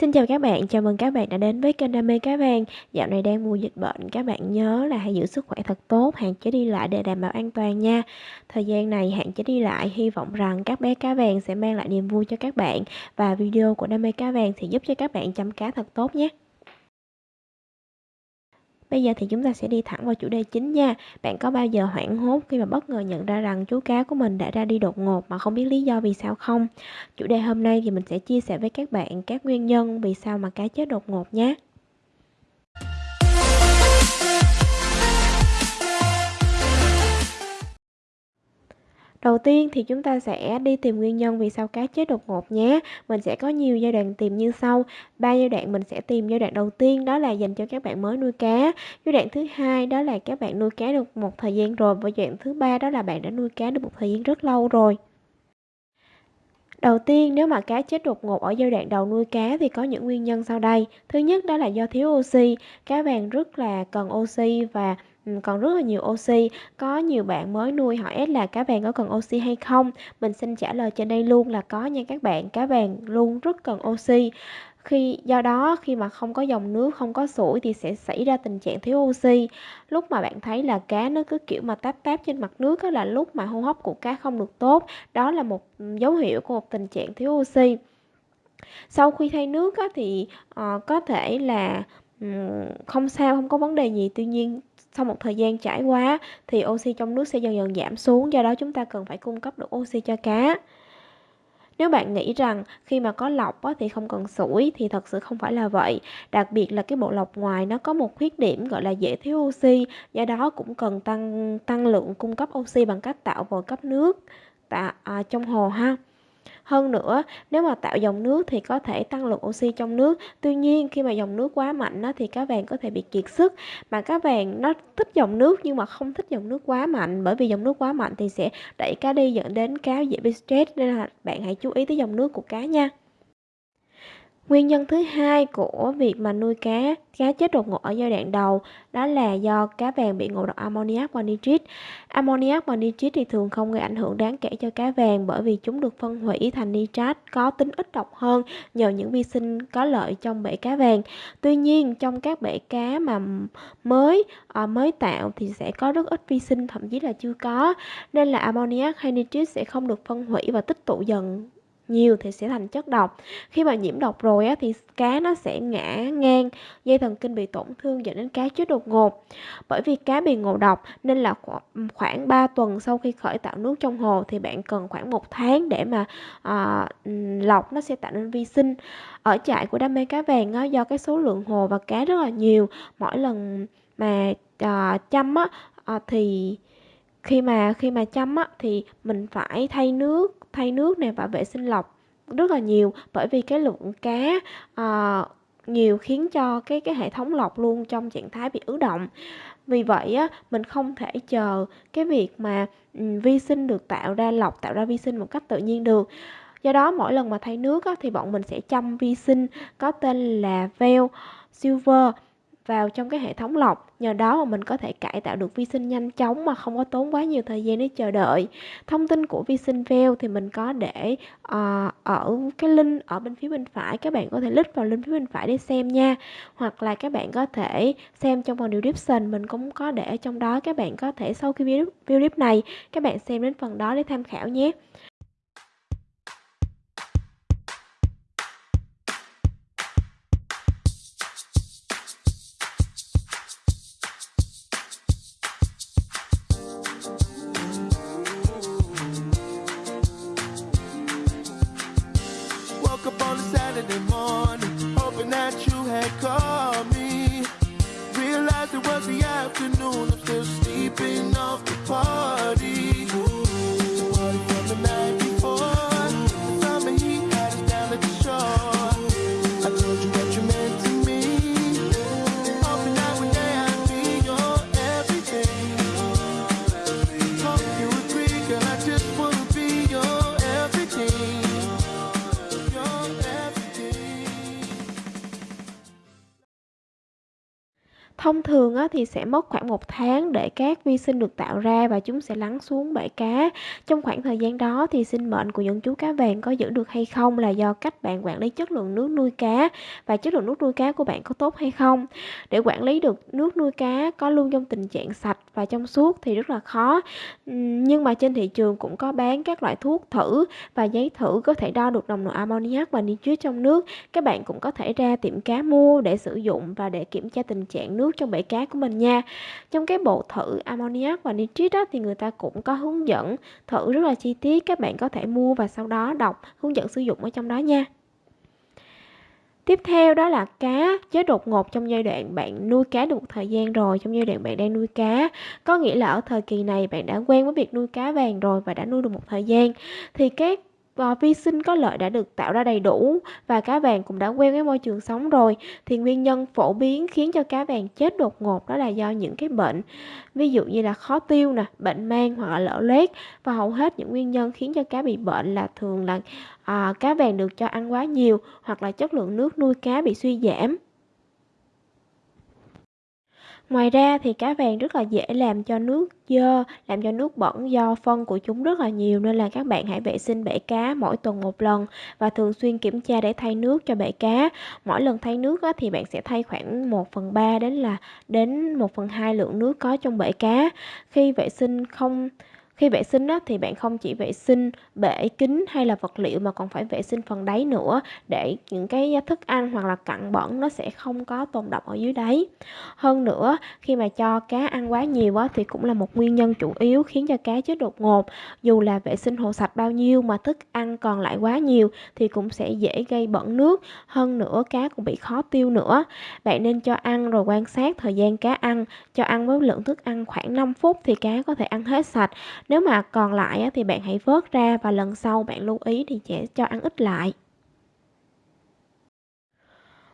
Xin chào các bạn, chào mừng các bạn đã đến với kênh Đam mê Cá vàng. Dạo này đang mùa dịch bệnh, các bạn nhớ là hãy giữ sức khỏe thật tốt, hạn chế đi lại để đảm bảo an toàn nha. Thời gian này hạn chế đi lại, hy vọng rằng các bé cá vàng sẽ mang lại niềm vui cho các bạn và video của Đam mê Cá vàng sẽ giúp cho các bạn chăm cá thật tốt nhé. Bây giờ thì chúng ta sẽ đi thẳng vào chủ đề chính nha. Bạn có bao giờ hoảng hốt khi mà bất ngờ nhận ra rằng chú cá của mình đã ra đi đột ngột mà không biết lý do vì sao không? Chủ đề hôm nay thì mình sẽ chia sẻ với các bạn các nguyên nhân vì sao mà cá chết đột ngột nhé. Đầu tiên thì chúng ta sẽ đi tìm nguyên nhân vì sao cá chết đột ngột nhé. Mình sẽ có nhiều giai đoạn tìm như sau. Ba giai đoạn mình sẽ tìm giai đoạn đầu tiên đó là dành cho các bạn mới nuôi cá. Giai đoạn thứ hai đó là các bạn nuôi cá được một thời gian rồi và giai đoạn thứ ba đó là bạn đã nuôi cá được một thời gian rất lâu rồi. Đầu tiên, nếu mà cá chết đột ngột ở giai đoạn đầu nuôi cá thì có những nguyên nhân sau đây. Thứ nhất đó là do thiếu oxy. Cá vàng rất là cần oxy và còn rất là nhiều oxy. Có nhiều bạn mới nuôi hỏi là cá vàng có cần oxy hay không? Mình xin trả lời trên đây luôn là có nha các bạn. Cá vàng luôn rất cần oxy. Khi do đó khi mà không có dòng nước, không có sủi thì sẽ xảy ra tình trạng thiếu oxy. Lúc mà bạn thấy là cá nó cứ kiểu mà táp táp trên mặt nước đó là lúc mà hô hấp của cá không được tốt. Đó là một dấu hiệu của một tình trạng thiếu oxy. Sau khi thay nước á, thì uh, có thể là um, không sao, không có vấn đề gì. Tuy nhiên sau một thời gian trải qua thì oxy trong nước sẽ dần dần giảm xuống. Do đó chúng ta cần phải cung cấp được oxy cho cá. Nếu bạn nghĩ rằng khi mà có lọc á, thì không cần sủi thì thật sự không phải là vậy. Đặc biệt là cái bộ lọc ngoài nó có một khuyết điểm gọi là dễ thiếu oxy, do đó cũng cần tăng tăng lượng cung cấp oxy bằng cách tạo vòi cấp nước tạ, à, trong hồ ha. Hơn nữa, nếu mà tạo dòng nước thì có thể tăng lượng oxy trong nước. Tuy nhiên, khi mà dòng nước quá mạnh á, thì cá vàng có thể bị kiệt sức. Mà cá vàng nó thích dòng nước nhưng mà không thích dòng nước quá mạnh. Bởi vì dòng nước quá mạnh thì sẽ đẩy cá đi dẫn đến cá dễ bị stress. Nên là bạn hãy chú ý tới dòng nước của cá nha. Nguyên nhân thứ hai của việc mà nuôi cá, cá chết đột ngột ở giai đoạn đầu đó là do cá vàng bị ngộ độc ammoniac và nitrit. Ammoniac và nitrit thì thường không gây ảnh hưởng đáng kể cho cá vàng bởi vì chúng được phân hủy thành nitrat có tính ít độc hơn nhờ những vi sinh có lợi trong bể cá vàng. Tuy nhiên trong các bể cá mà mới à, mới tạo thì sẽ có rất ít vi sinh thậm chí là chưa có nên là ammoniac hay nitrit sẽ không được phân hủy và tích tụ dần nhiều thì sẽ thành chất độc. Khi mà nhiễm độc rồi á, thì cá nó sẽ ngã ngang dây thần kinh bị tổn thương dẫn đến cá chết đột ngột. Bởi vì cá bị ngộ độc nên là khoảng 3 tuần sau khi khởi tạo nước trong hồ thì bạn cần khoảng một tháng để mà à, lọc nó sẽ tạo nên vi sinh. Ở trại của đam mê cá vàng á, do cái số lượng hồ và cá rất là nhiều mỗi lần mà à, chăm á à, thì khi mà khi mà chăm á thì mình phải thay nước thay nước này và vệ sinh lọc rất là nhiều bởi vì cái lượng cá uh, nhiều khiến cho cái cái hệ thống lọc luôn trong trạng thái bị ứ động. Vì vậy á mình không thể chờ cái việc mà um, vi sinh được tạo ra lọc tạo ra vi sinh một cách tự nhiên được. Do đó mỗi lần mà thay nước á, thì bọn mình sẽ chăm vi sinh có tên là veo silver vào trong cái hệ thống lọc. Nhờ đó mà mình có thể cải tạo được vi sinh nhanh chóng mà không có tốn quá nhiều thời gian để chờ đợi. Thông tin của vi sinh veo thì mình có để uh, ở cái link ở bên phía bên phải. Các bạn có thể click vào link phía bên phải để xem nha. Hoặc là các bạn có thể xem trong phần description mình cũng có để trong đó. Các bạn có thể sau khi video clip này các bạn xem đến phần đó để tham khảo nhé. had called me. Realized it was the afternoon, I'm still sleeping off the party. Ooh. Thông thường á, thì sẽ mất khoảng một tháng để các vi sinh được tạo ra và chúng sẽ lắng xuống bể cá. Trong khoảng thời gian đó thì sinh mệnh của những chú cá vàng có giữ được hay không là do cách bạn quản lý chất lượng nước nuôi cá và chất lượng nước nuôi cá của bạn có tốt hay không. Để quản lý được nước nuôi cá có luôn trong tình trạng sạch và trong suốt thì rất là khó. Nhưng mà trên thị trường cũng có bán các loại thuốc thử và giấy thử có thể đo được nồng độ ammoniac và nitrit trong nước. Các bạn cũng có thể ra tiệm cá mua để sử dụng và để kiểm tra tình trạng nước trong bể cá của mình nha. Trong cái bộ thử ammoniac và nitrit đó thì người ta cũng có hướng dẫn thử rất là chi tiết, các bạn có thể mua và sau đó đọc hướng dẫn sử dụng ở trong đó nha. Tiếp theo đó là cá chết đột ngột trong giai đoạn bạn nuôi cá được một thời gian rồi, trong giai đoạn bạn đang nuôi cá. Có nghĩa là ở thời kỳ này bạn đã quen với việc nuôi cá vàng rồi và đã nuôi được một thời gian. Thì các và vi sinh có lợi đã được tạo ra đầy đủ và cá vàng cũng đã quen với môi trường sống rồi. Thì nguyên nhân phổ biến khiến cho cá vàng chết đột ngột đó là do những cái bệnh ví dụ như là khó tiêu nè bệnh mang hoặc là lở loét. Và hầu hết những nguyên nhân khiến cho cá bị bệnh là thường là à, cá vàng được cho ăn quá nhiều hoặc là chất lượng nước nuôi cá bị suy giảm. Ngoài ra thì cá vàng rất là dễ làm cho nước dơ, làm cho nước bẩn do phân của chúng rất là nhiều nên là các bạn hãy vệ sinh bể cá mỗi tuần một lần và thường xuyên kiểm tra để thay nước cho bể cá. Mỗi lần thay nước á, thì bạn sẽ thay khoảng 1 phần 3 đến là đến 1 phần 2 lượng nước có trong bể cá. Khi vệ sinh không khi vệ sinh á, thì bạn không chỉ vệ sinh bể kính hay là vật liệu mà còn phải vệ sinh phần đáy nữa để những cái thức ăn hoặc là cặn bẩn nó sẽ không có tồn đọng ở dưới đáy. Hơn nữa, khi mà cho cá ăn quá nhiều á, thì cũng là một nguyên nhân chủ yếu khiến cho cá chết đột ngột. Dù là vệ sinh hồ sạch bao nhiêu mà thức ăn còn lại quá nhiều thì cũng sẽ dễ gây bẩn nước. Hơn nữa, cá cũng bị khó tiêu nữa. Bạn nên cho ăn rồi quan sát thời gian cá ăn. Cho ăn với lượng thức ăn khoảng 5 phút thì cá có thể ăn hết sạch nếu mà còn lại thì bạn hãy vớt ra và lần sau bạn lưu ý thì sẽ cho ăn ít lại.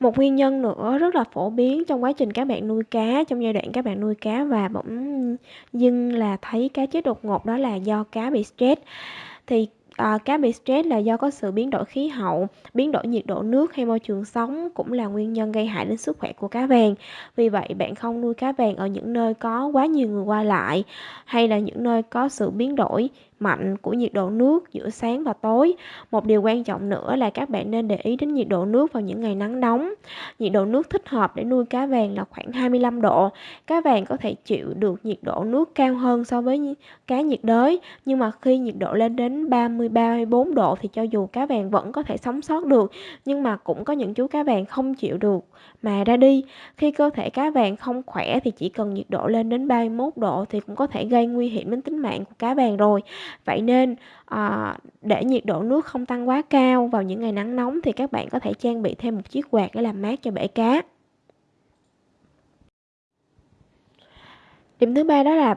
Một nguyên nhân nữa rất là phổ biến trong quá trình các bạn nuôi cá, trong giai đoạn các bạn nuôi cá và bỗng dưng là thấy cá chết đột ngột đó là do cá bị stress. Thì À, cá bị stress là do có sự biến đổi khí hậu, biến đổi nhiệt độ nước hay môi trường sống cũng là nguyên nhân gây hại đến sức khỏe của cá vàng. Vì vậy, bạn không nuôi cá vàng ở những nơi có quá nhiều người qua lại hay là những nơi có sự biến đổi mạnh của nhiệt độ nước giữa sáng và tối. Một điều quan trọng nữa là các bạn nên để ý đến nhiệt độ nước vào những ngày nắng nóng. Nhiệt độ nước thích hợp để nuôi cá vàng là khoảng 25 độ. Cá vàng có thể chịu được nhiệt độ nước cao hơn so với cá nhiệt đới, nhưng mà khi nhiệt độ lên đến 30 34 độ thì cho dù cá vàng vẫn có thể sống sót được, nhưng mà cũng có những chú cá vàng không chịu được mà ra đi. Khi cơ thể cá vàng không khỏe thì chỉ cần nhiệt độ lên đến 31 độ thì cũng có thể gây nguy hiểm đến tính mạng của cá vàng rồi. Vậy nên à, để nhiệt độ nước không tăng quá cao vào những ngày nắng nóng thì các bạn có thể trang bị thêm một chiếc quạt để làm mát cho bể cá. Điểm thứ ba đó là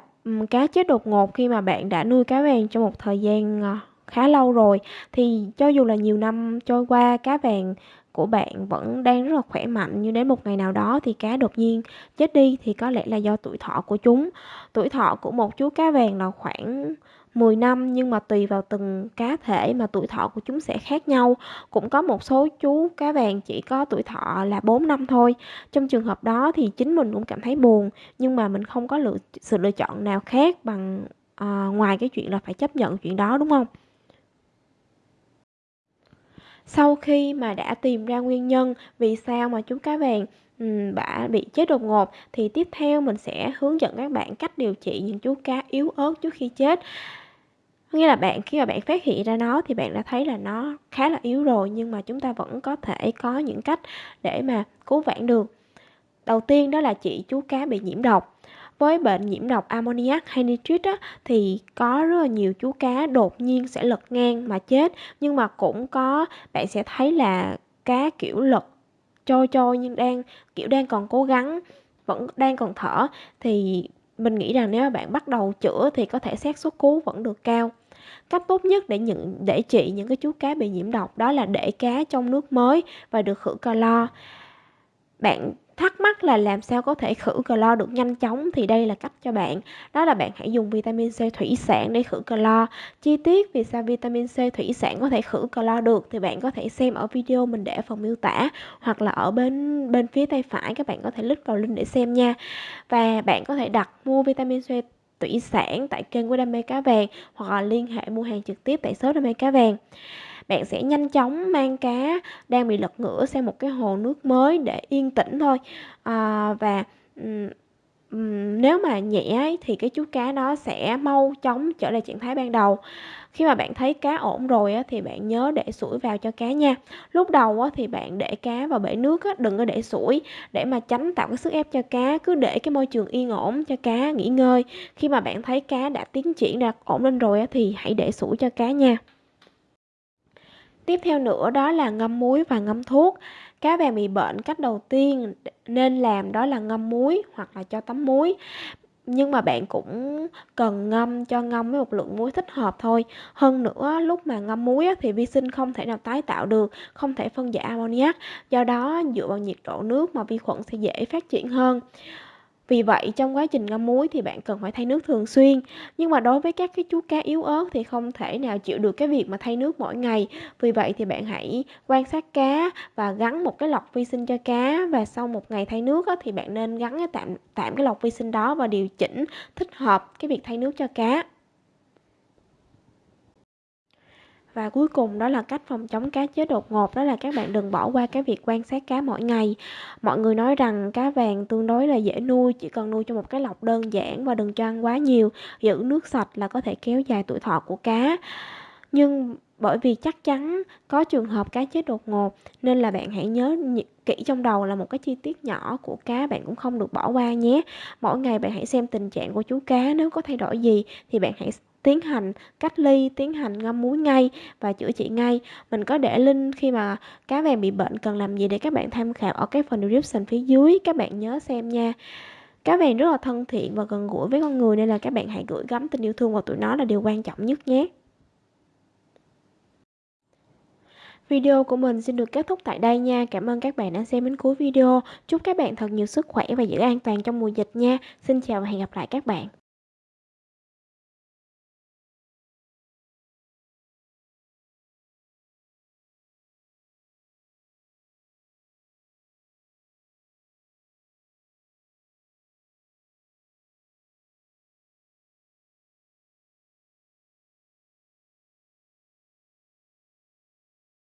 cá chết đột ngột khi mà bạn đã nuôi cá vàng trong một thời gian ờ, khá lâu rồi thì cho dù là nhiều năm trôi qua cá vàng của bạn vẫn đang rất là khỏe mạnh nhưng đến một ngày nào đó thì cá đột nhiên chết đi thì có lẽ là do tuổi thọ của chúng. Tuổi thọ của một chú cá vàng là khoảng 10 năm nhưng mà tùy vào từng cá thể mà tuổi thọ của chúng sẽ khác nhau. Cũng có một số chú cá vàng chỉ có tuổi thọ là 4 năm thôi. Trong trường hợp đó thì chính mình cũng cảm thấy buồn nhưng mà mình không có lựa, sự lựa chọn nào khác bằng à, ngoài cái chuyện là phải chấp nhận chuyện đó đúng không? Sau khi mà đã tìm ra nguyên nhân vì sao mà chú cá vàng bả bị chết đột ngột thì tiếp theo mình sẽ hướng dẫn các bạn cách điều trị những chú cá yếu ớt trước khi chết. Nghĩa là bạn khi mà bạn phát hiện ra nó thì bạn đã thấy là nó khá là yếu rồi nhưng mà chúng ta vẫn có thể có những cách để mà cứu vãn được. Đầu tiên đó là chị chú cá bị nhiễm độc. Với bệnh nhiễm độc ammoniac hay nitrit á, thì có rất là nhiều chú cá đột nhiên sẽ lật ngang mà chết nhưng mà cũng có bạn sẽ thấy là cá kiểu lật trôi trôi nhưng đang kiểu đang còn cố gắng vẫn đang còn thở. Thì mình nghĩ rằng nếu mà bạn bắt đầu chữa thì có thể xác suất cứu vẫn được cao cách tốt nhất để những để trị những cái chú cá bị nhiễm độc đó là để cá trong nước mới và được khử clo. bạn Thắc mắc là làm sao có thể khử clo được nhanh chóng thì đây là cách cho bạn. Đó là bạn hãy dùng vitamin C thủy sản để khử clo. Chi tiết vì sao vitamin C thủy sản có thể khử clo được thì bạn có thể xem ở video mình để ở phần miêu tả hoặc là ở bên bên phía tay phải các bạn có thể click vào link để xem nha. Và bạn có thể đặt mua vitamin C thủy sản tại kênh của Đam mê cá vàng hoặc là liên hệ mua hàng trực tiếp tại shop Đam mê cá vàng. Bạn sẽ nhanh chóng mang cá đang bị lật ngửa sang một cái hồ nước mới để yên tĩnh thôi. À, và nếu mà nhẹ thì cái chú cá đó sẽ mau chóng trở lại trạng thái ban đầu. Khi mà bạn thấy cá ổn rồi á, thì bạn nhớ để sủi vào cho cá nha. Lúc đầu á, thì bạn để cá vào bể nước á, đừng có để sủi. Để mà tránh tạo cái sức ép cho cá cứ để cái môi trường yên ổn cho cá nghỉ ngơi. Khi mà bạn thấy cá đã tiến triển đạt ổn lên rồi á, thì hãy để sủi cho cá nha. Tiếp theo nữa đó là ngâm muối và ngâm thuốc. Cá vàng bị bệnh cách đầu tiên nên làm đó là ngâm muối hoặc là cho tắm muối. Nhưng mà bạn cũng cần ngâm cho ngâm với một lượng muối thích hợp thôi. Hơn nữa lúc mà ngâm muối thì vi sinh không thể nào tái tạo được, không thể phân giải ammoniac. Do đó dựa vào nhiệt độ nước mà vi khuẩn sẽ dễ phát triển hơn. Vì vậy, trong quá trình ngâm muối thì bạn cần phải thay nước thường xuyên. Nhưng mà đối với các cái chú cá yếu ớt thì không thể nào chịu được cái việc mà thay nước mỗi ngày. Vì vậy thì bạn hãy quan sát cá và gắn một cái lọc vi sinh cho cá và sau một ngày thay nước thì bạn nên gắn cái tạm tạm cái lọc vi sinh đó và điều chỉnh thích hợp cái việc thay nước cho cá. Và cuối cùng đó là cách phòng chống cá chết đột ngột đó là các bạn đừng bỏ qua cái việc quan sát cá mỗi ngày. Mọi người nói rằng cá vàng tương đối là dễ nuôi, chỉ cần nuôi cho một cái lọc đơn giản và đừng cho ăn quá nhiều, giữ nước sạch là có thể kéo dài tuổi thọ của cá. Nhưng bởi vì chắc chắn có trường hợp cá chết đột ngột nên là bạn hãy nhớ kỹ trong đầu là một cái chi tiết nhỏ của cá bạn cũng không được bỏ qua nhé. Mỗi ngày bạn hãy xem tình trạng của chú cá nếu có thay đổi gì thì bạn hãy tiến hành cách ly, tiến hành ngâm muối ngay và chữa trị ngay. Mình có để link khi mà cá vàng bị bệnh cần làm gì để các bạn tham khảo ở cái phần description phía dưới, các bạn nhớ xem nha. Cá vàng rất là thân thiện và gần gũi với con người nên là các bạn hãy gửi gắm tình yêu thương vào tụi nó là điều quan trọng nhất nhé. Video của mình xin được kết thúc tại đây nha. Cảm ơn các bạn đã xem đến cuối video. Chúc các bạn thật nhiều sức khỏe và giữ an toàn trong mùa dịch nha. Xin chào và hẹn gặp lại các bạn.